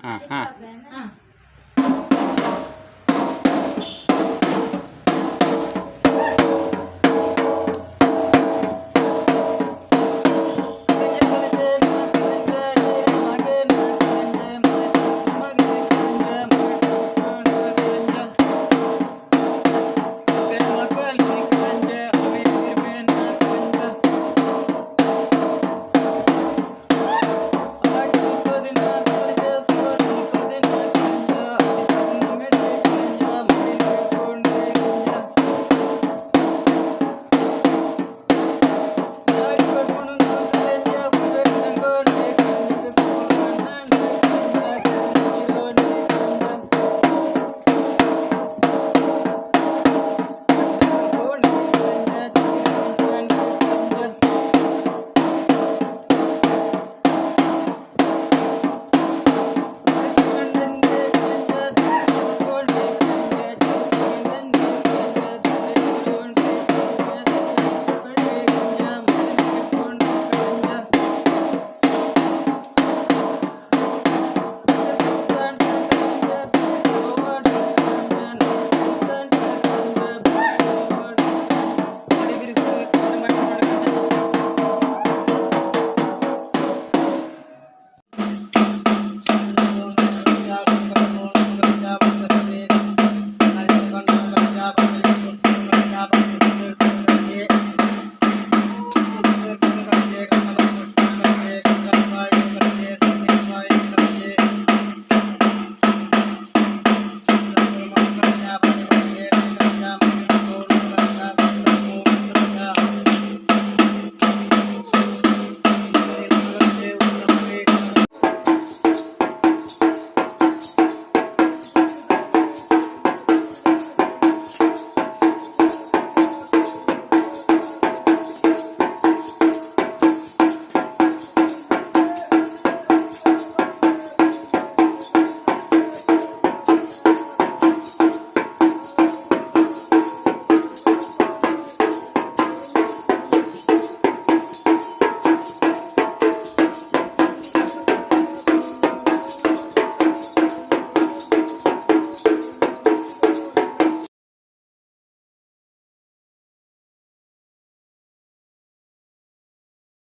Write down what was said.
啊啊啊